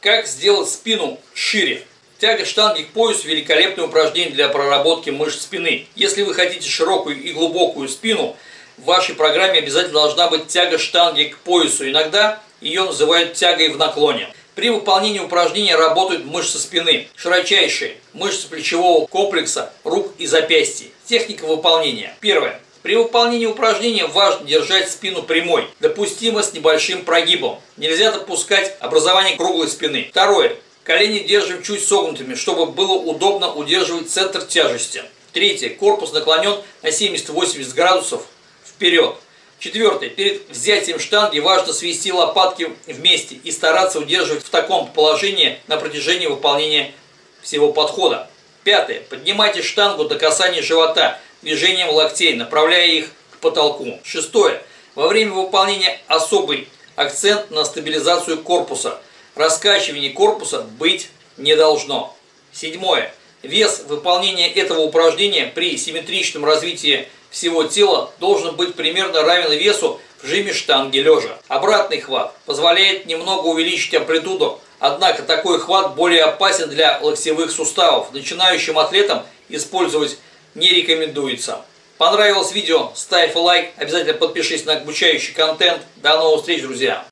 Как сделать спину шире? Тяга штанги к поясу – великолепное упражнение для проработки мышц спины. Если вы хотите широкую и глубокую спину, в вашей программе обязательно должна быть тяга штанги к поясу. Иногда ее называют тягой в наклоне. При выполнении упражнения работают мышцы спины, широчайшие, мышцы плечевого комплекса, рук и запястья. Техника выполнения. Первое. При выполнении упражнения важно держать спину прямой, допустимо с небольшим прогибом. Нельзя допускать образование круглой спины. Второе. Колени держим чуть согнутыми, чтобы было удобно удерживать центр тяжести. Третье. Корпус наклонен на 70-80 градусов вперед. Четвертое. Перед взятием штанги важно свести лопатки вместе и стараться удерживать в таком положении на протяжении выполнения всего подхода. Пятое. Поднимайте штангу до касания живота движением локтей, направляя их к потолку. Шестое. Во время выполнения особый акцент на стабилизацию корпуса. Раскачивание корпуса быть не должно. Седьмое. Вес выполнения этого упражнения при симметричном развитии всего тела должен быть примерно равен весу в жиме штанги лежа. Обратный хват позволяет немного увеличить амплитуду, однако такой хват более опасен для локтевых суставов. Начинающим атлетам использовать не рекомендуется. Понравилось видео? Ставь лайк, обязательно подпишись на обучающий контент. До новых встреч, друзья!